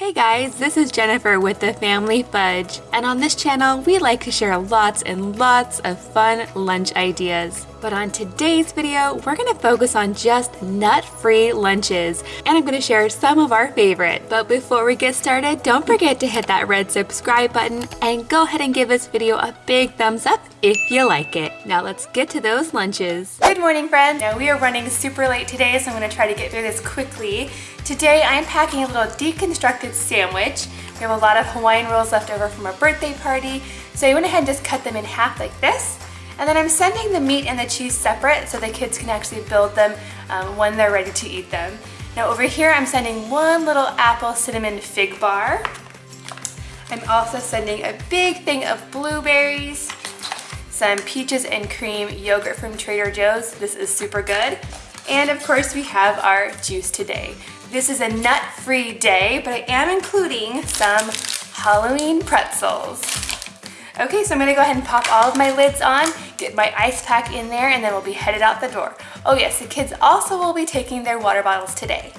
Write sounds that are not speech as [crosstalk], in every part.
Hey guys, this is Jennifer with the Family Fudge, and on this channel we like to share lots and lots of fun lunch ideas. But on today's video, we're gonna focus on just nut-free lunches, and I'm gonna share some of our favorite. But before we get started, don't forget to hit that red subscribe button and go ahead and give this video a big thumbs up if you like it. Now let's get to those lunches. Good morning friends. Now we are running super late today, so I'm gonna try to get through this quickly. Today I'm packing a little deconstructed sandwich. We have a lot of Hawaiian rolls left over from a birthday party, so I went ahead and just cut them in half like this. And then I'm sending the meat and the cheese separate so the kids can actually build them um, when they're ready to eat them. Now over here I'm sending one little apple cinnamon fig bar. I'm also sending a big thing of blueberries, some peaches and cream yogurt from Trader Joe's. This is super good. And of course we have our juice today. This is a nut-free day, but I am including some Halloween pretzels. Okay, so I'm gonna go ahead and pop all of my lids on, get my ice pack in there, and then we'll be headed out the door. Oh yes, the kids also will be taking their water bottles today.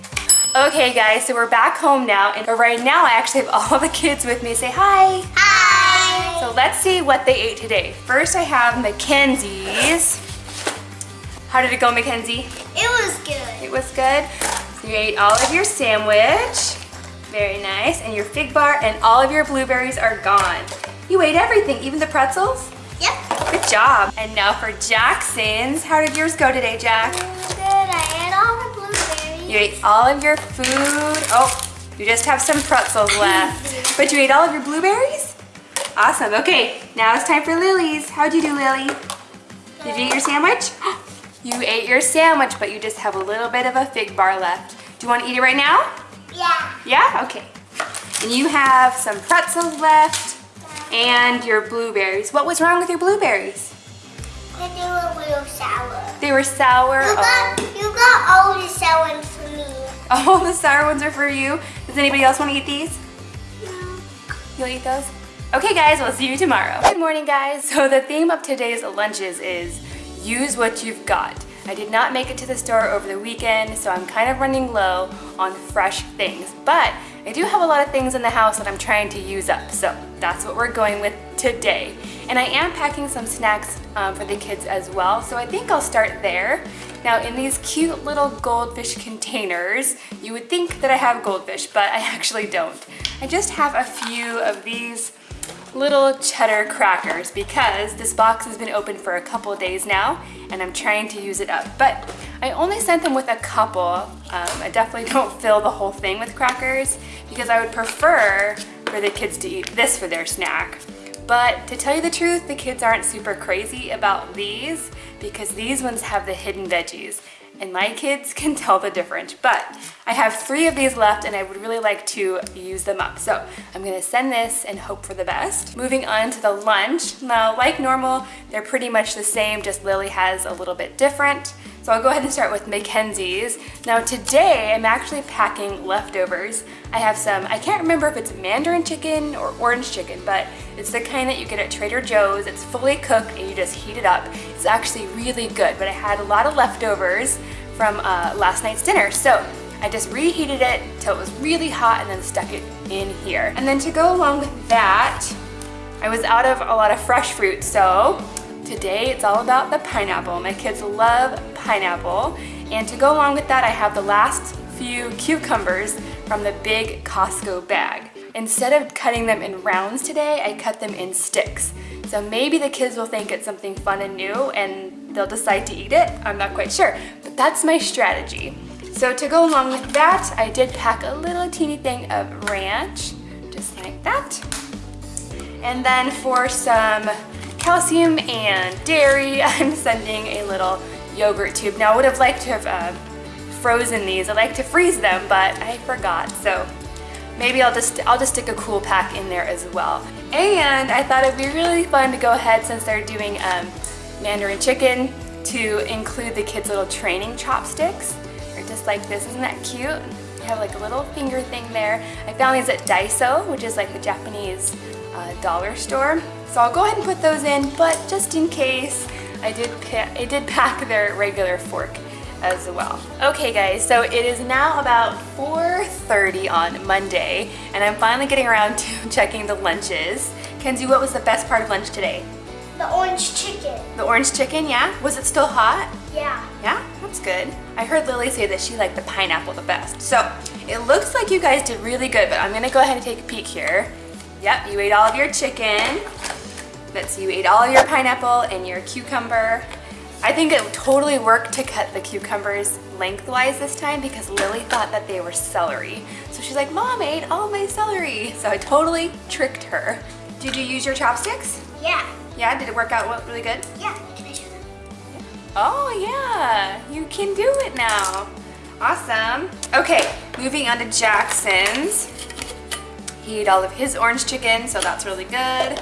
Okay guys, so we're back home now, and right now I actually have [laughs] all the kids with me. Say hi. Hi. So let's see what they ate today. First I have Mackenzie's. How did it go, Mackenzie? It was good. It was good. So you ate all of your sandwich. Very nice. And your fig bar and all of your blueberries are gone. You ate everything, even the pretzels? Yep. Good job. And now for Jackson's. How did yours go today, Jack? Good. I ate all the blueberries. You ate all of your food. Oh, you just have some pretzels left. [laughs] But you ate all of your blueberries? Awesome. Okay, now it's time for Lily's. How'd you do, Lily? Did you eat your sandwich? [gasps] You ate your sandwich, but you just have a little bit of a fig bar left. Do you want to eat it right now? Yeah. Yeah? Okay. And you have some pretzels left and your blueberries. What was wrong with your blueberries? They were real sour. They were sour. You got, Oh. you got all the sour ones for me. All the sour ones are for you. Does anybody else want to eat these? No. You'll eat those? Okay guys, we'll see you tomorrow. Good morning guys. So the theme of today's lunches is use what you've got. I did not make it to the store over the weekend, so I'm kind of running low on fresh things. But I do have a lot of things in the house that I'm trying to use up, so that's what we're going with today. And I am packing some snacks um, for the kids as well, so I think I'll start there. Now in these cute little goldfish containers, you would think that I have goldfish, but I [laughs] actually don't. I just have a few of these little cheddar crackers because this box has been open for a couple days now and I'm trying to use it up. But I only sent them with a couple. Um, I definitely [laughs] don't fill the whole thing with crackers because I would prefer for the kids to eat this for their snack. But to tell you the truth, the kids aren't super crazy about these because these ones have the hidden veggies and my kids [laughs] can tell the difference. But I have three of these left and I would really like to use them up. So I'm gonna send this and hope for the best. Moving on to the lunch. Now, like normal, they're pretty much the same, just Lily has a little bit different. So I'll go ahead and start with Mackenzie's. Now today, I'm actually packing leftovers. I have some, I can't remember if it's mandarin chicken or orange chicken, but it's the kind that you get at Trader Joe's. It's fully cooked and you just heat it up. It's actually really good, but I had a lot of leftovers from uh, last night's dinner. So I just reheated it till it was really hot and then stuck it in here. And then to go along with that, I was out of a lot of fresh fruit, so today it's all about the pineapple. My kids love pineapple. And to go along with that, I have the last few cucumbers from the big Costco bag. Instead of cutting them in rounds today, I cut them in sticks. So maybe the kids will think it's something fun and new and they'll decide to eat it. I'm not quite sure, but that's my strategy. So to go along with that, I did pack a little teeny thing of ranch, just like that. And then for some calcium and dairy, [laughs] I'm sending a little yogurt tube. Now I would have liked to have uh, frozen these. I like to freeze them, but I forgot. So maybe I'll just, I'll just stick a cool pack in there as well. And I thought it'd be really fun to go ahead since they're doing um, Mandarin chicken to include the kids' little training chopsticks. They're just like this, isn't that cute? You have like a little finger thing there. I found these at Daiso, which is like the Japanese uh, dollar store. So I'll go ahead and put those in, but just in case, I did, I did pack their regular fork as well. Okay guys, so it is now about 4.30 on Monday and I'm finally getting around to [laughs] checking the lunches. Kenzie, what was the best part of lunch today? The orange chicken. The orange chicken, yeah? Was it still hot? Yeah. Yeah, that's good. I heard Lily say that she liked the pineapple the best. So it looks like you guys did really good, but I'm gonna go ahead and take a peek here. Yep, you ate all of your chicken. Let's you ate all your pineapple and your cucumber. I think it totally worked to cut the cucumbers lengthwise this time because Lily thought that they were celery. So she's like, Mom, I ate all my celery. So I totally tricked her. Did you use your chopsticks? Yeah. Yeah, did it work out really good? Yeah. Can I show them? Oh yeah, you can do it now. Awesome. Okay, moving on to Jackson's. He ate all of his orange chicken, so that's really good.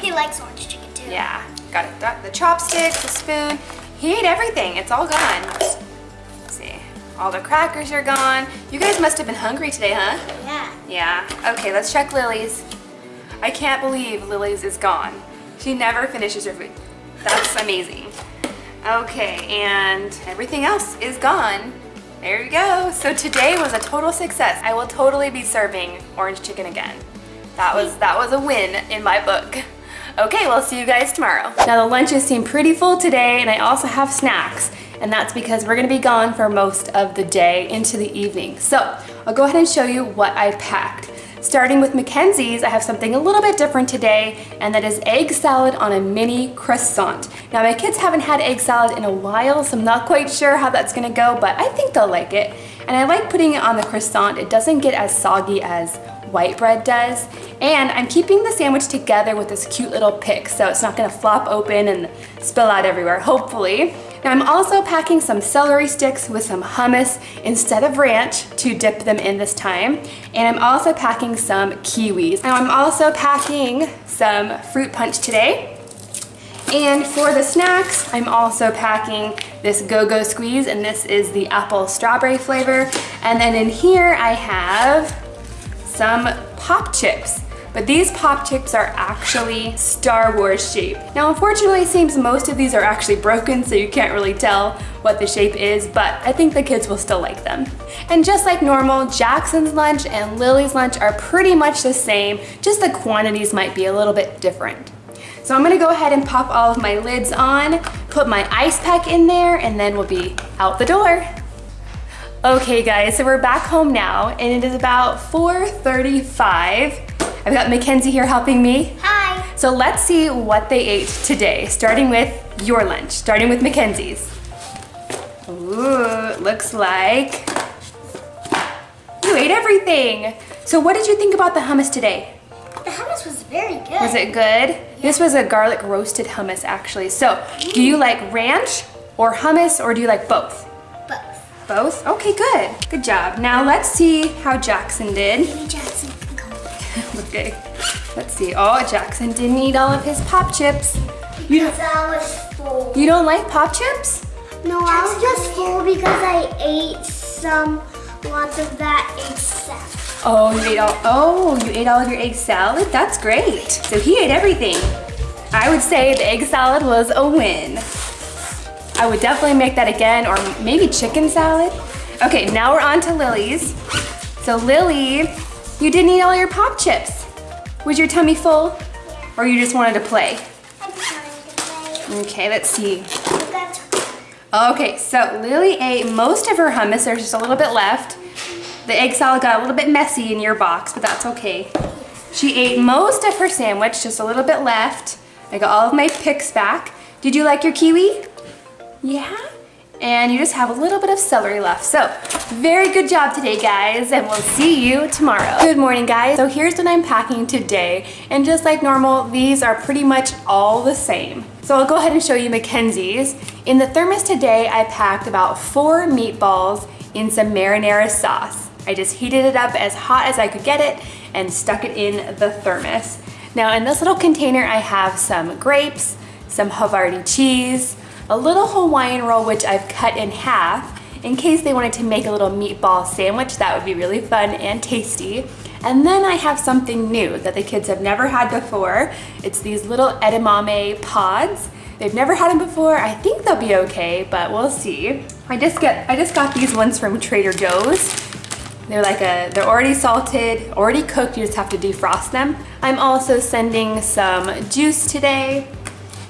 He likes orange chicken too. Yeah, got it. Got the chopsticks, the spoon. He ate everything. It's all gone. Let's see. All the crackers are gone. You guys must have been hungry today, huh? Yeah. Yeah. Okay, let's check Lily's. I can't believe Lily's is gone. She never finishes her food. That's amazing. Okay, and everything else is gone. There you go. So today was a total success. I will totally be serving orange chicken again. That was that was a win in my book. Okay, we'll see you guys tomorrow. Now the lunches seem pretty full today and I also have snacks and that's because we're gonna be gone for most of the day into the evening. So I'll go ahead and show you what I packed. Starting with Mackenzie's, I have something a little bit different today, and that is egg salad on a mini croissant. Now my kids haven't had egg salad in a while, so I'm not quite sure how that's gonna go, but I think they'll like it. And I like putting it on the croissant. It doesn't get as soggy as white bread does. And I'm keeping the sandwich together with this cute little pick, so it's not gonna flop open and spill out everywhere, hopefully. Now I'm also packing some celery sticks with some hummus instead of ranch to dip them in this time. And I'm also packing some kiwis. Now I'm also packing some fruit punch today. And for the snacks, I'm also packing this Go-Go Squeeze, and this is the apple strawberry flavor. And then in here I have some pop chips. But these pop chips are actually Star Wars shape. Now unfortunately it seems most of these are actually broken so you can't really tell what the shape is, but I think the kids will still like them. And just like normal, Jackson's lunch and Lily's lunch are pretty much the same, just the quantities might be a little bit different. So I'm gonna go ahead and pop all of my lids on, put my ice pack in there, and then we'll be out the door. Okay guys, so we're back home now, and it is about 4.35. I've got Mackenzie here helping me. Hi. So let's see what they ate today, starting with your lunch, starting with Mackenzie's. Ooh, looks like you ate everything. So what did you think about the hummus today? The hummus was very good. Was it good? Yeah. This was a garlic roasted hummus actually. So do you mm. like ranch or hummus or do you like both? Both. Okay, good. Good job. Now let's see how Jackson did. Jackson. [laughs] Okay, let's see. Oh, Jackson didn't eat all of his pop chips. You, Because I was full. you don't like pop chips? No, I was just full because I ate some, lots of that egg salad. Oh, you ate all, oh, you ate all of your egg salad? That's great. So he ate everything. I would say the egg salad was a win. I would definitely make that again, or maybe chicken salad. Okay, now we're on to Lily's. So Lily, you didn't eat all your pop chips. Was your tummy full? Or you just wanted to play? I'm trying to play. Okay, let's see. Okay, so Lily ate most of her hummus. There's just a little bit left. The egg salad got a little bit messy in your box, but that's okay. She ate most of her sandwich, just a little bit left. I got all of my picks back. Did you like your kiwi? Yeah? And you just have a little bit of celery left. So, very good job today, guys, and we'll see you tomorrow. Good morning, guys. So here's what I'm packing today. And just like normal, these are pretty much all the same. So I'll go ahead and show you Mackenzie's. In the thermos today, I packed about four meatballs in some marinara sauce. I just heated it up as hot as I could get it and stuck it in the thermos. Now in this little container, I have some grapes, some Havarti cheese, a little Hawaiian roll which I've cut in half in case they wanted to make a little meatball sandwich. That would be really fun and tasty. And then I have something new that the kids have never had before. It's these little edamame pods. They've never had them before. I think they'll be okay, but we'll see. I just get I just got these ones from Trader Joe's. They're like a they're already salted, already cooked, you just have to defrost them. I'm also sending some juice today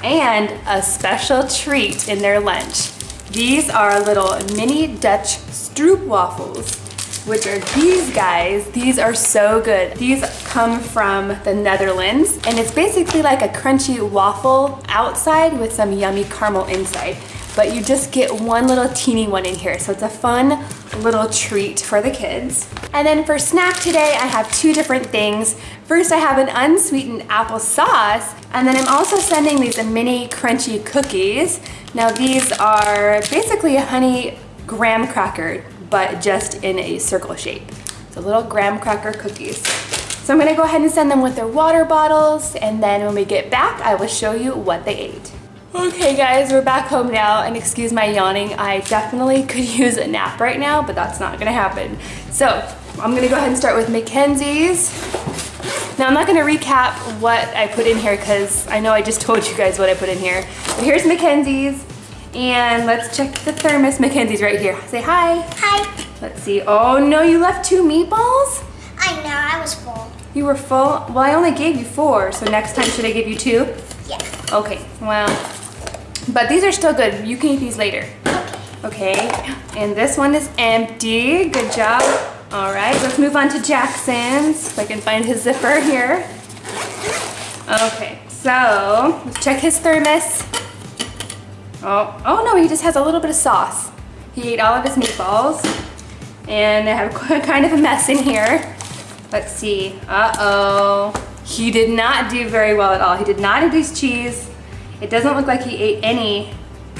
and a special treat in their lunch. These are little mini Dutch stroop waffles which are these guys. These are so good. These come from the Netherlands and it's basically like a crunchy waffle outside with some yummy caramel inside. But you just get one little teeny one in here. So it's a fun little treat for the kids. And then for snack today, I have two different things. First, I have an unsweetened apple sauce, and then I'm also sending these mini crunchy cookies. Now these are basically a honey graham cracker but just in a circle shape. So little graham cracker cookies. So I'm gonna go ahead and send them with their water bottles and then when we get back, I will show you what they ate. Okay guys, we're back home now and excuse my yawning. I definitely [laughs] could use a nap right now, but that's not gonna happen. So I'm gonna go ahead and start with Mackenzie's. Now I'm not gonna recap what I put in here because I know I just [laughs] told you guys what I put in here. But here's Mackenzie's. And let's check the thermos. Mackenzie's right here. Say hi. Hi. Let's see. Oh no, you left two meatballs? I know, I was full. You were full? Well, I only gave you four, so next time should I give you two? Yeah. Okay, well, but these are still good. You can eat these later. Okay. And this one is empty. Good job. All right, let's move on to Jackson's. If I can find his zipper here. Okay, so let's check his thermos. Oh, oh no, he just has a little bit of sauce. He ate all of his meatballs. And I have [laughs] kind of a mess in here. Let's see, uh-oh. He did not do very well at all. He did not eat his cheese. It doesn't look like he ate any.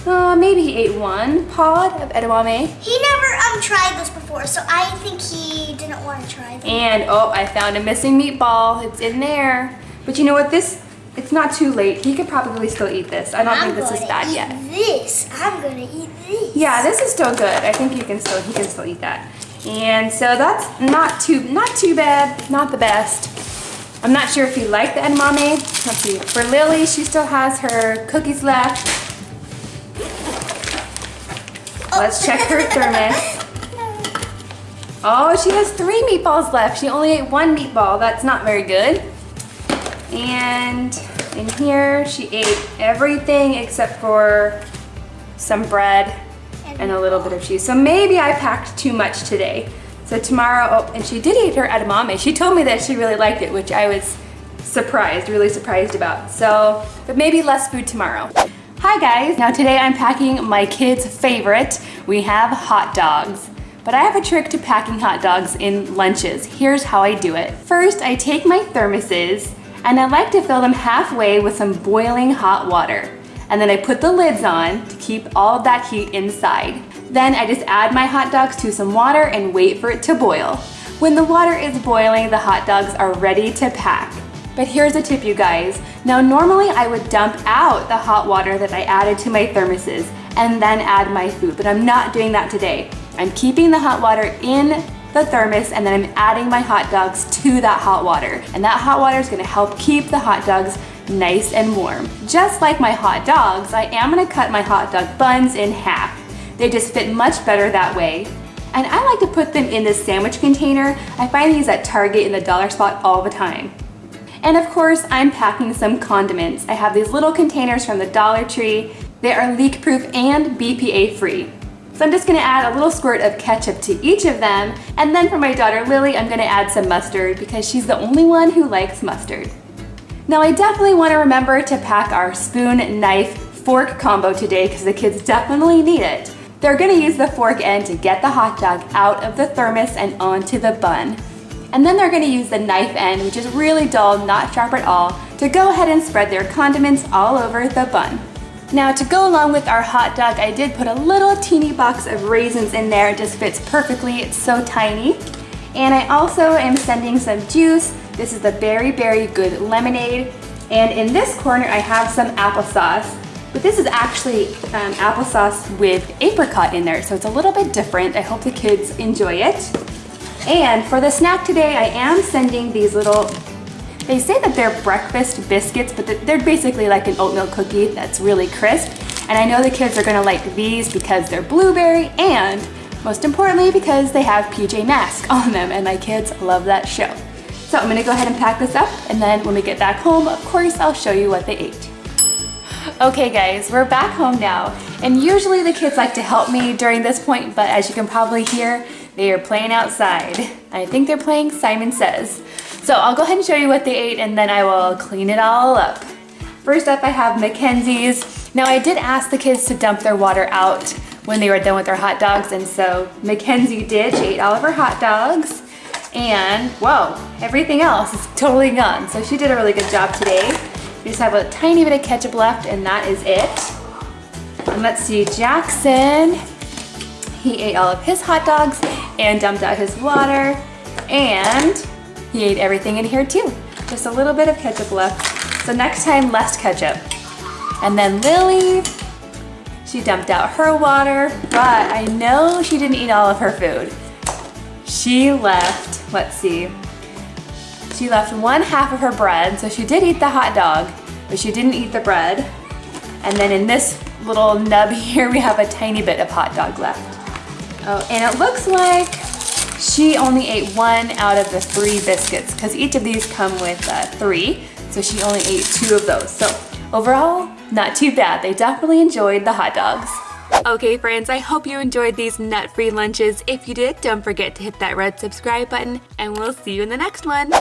Uh, maybe he ate one pod of edamame. He never um tried this before, so I think he didn't want to try them. And, oh, I found a missing meatball. It's in there. But you know what, this it's not too late. He could probably still eat this. I don't I'm think this is bad yet. This. I'm gonna eat this. Yeah, this is still good. I think you can still he can still eat that. And so that's not too not too bad, not the best. I'm not sure if you like the edamame. Let's see. For Lily, she still has her cookies left. Oh. Let's check her thermos. Oh, she has three meatballs left. She only ate one meatball. That's not very good. And in here, she ate everything except for some bread and a little bit of cheese. So maybe I packed too much today. So tomorrow, oh, and she did eat her edamame. She told me that she really liked it, which I was surprised, really surprised about. So, but maybe less food tomorrow. Hi guys, now today I'm packing my kids' favorite. We have hot dogs. But I have a trick to packing hot dogs in lunches. Here's how I do it. First, I take my thermoses and I like to fill them halfway with some boiling hot water. And then I put the lids on to keep all that heat inside. Then I just add my hot dogs to some water and wait for it to boil. When the water is boiling, the hot dogs are ready to pack. But here's a tip you guys. Now normally I would dump out the hot water that I added to my thermoses and then add my food, but I'm not doing that today. I'm keeping the hot water in the thermos and then I'm adding my hot dogs to that hot water. And that hot water is gonna help keep the hot dogs nice and warm. Just like my hot dogs, I am gonna cut my hot dog buns in half. They just fit much better that way. And I like to put them in this sandwich container. I find these at Target in the dollar spot all the time. And of course, I'm packing some condiments. I have these little containers from the Dollar Tree. They are leak proof and BPA free. So I'm just gonna add a little squirt of ketchup to each of them. And then for my daughter Lily, I'm gonna add some mustard because she's the only one who likes mustard. Now I definitely wanna remember to pack our spoon, knife, fork combo today because the kids definitely need it. They're gonna use the fork end to get the hot dog out of the thermos and onto the bun. And then they're gonna use the knife end, which is really dull, not sharp at all, to go ahead and spread their condiments all over the bun. Now to go along with our hot dog, I did put a little teeny box of raisins in there. It just fits perfectly, it's so tiny. And I also am sending some juice. This is the Berry Berry Good Lemonade. And in this corner, I have some applesauce. But this is actually um, applesauce with apricot in there, so it's a little bit different. I hope the kids enjoy it. And for the snack today, I am sending these little they say that they're breakfast biscuits, but they're basically like an oatmeal cookie that's really crisp. And I know the kids are gonna like these because they're blueberry and most importantly because they have PJ Masks [laughs] on them and my kids love that show. So I'm gonna go ahead and pack this up and then when we get back home, of course, I'll show you what they ate. Okay guys, we're back home now. And usually the kids like to help me during this point, but as you can probably hear, they are playing outside. I think they're playing Simon Says. So I'll go ahead and show you what they ate and then I will clean it all up. First up, I have Mackenzie's. Now I did ask the kids to dump their water out when they were done with their hot dogs, and so Mackenzie did. She ate all of her hot dogs, and whoa, everything else is totally gone. So she did a really good job today. We just have a tiny bit of ketchup left, and that is it. And let's see, Jackson, he ate all of his hot dogs and dumped out his water, and he ate everything in here too. Just a little bit of ketchup left. So next time, less ketchup. And then Lily, she dumped out her water, but I know she didn't eat all of her food. She left, let's see, she left one half of her bread, so she did eat the hot dog, but she didn't eat the bread. And then in this little nub [laughs] here, we have a tiny bit of hot dog left. Oh, and it looks like she only ate one out of the three biscuits because each of these come with uh, three. So she only ate two of those. So overall, not too bad. They definitely enjoyed the hot dogs. Okay friends, I hope you enjoyed these nut-free lunches. If you did, don't forget to hit that red subscribe button and we'll see you in the next one.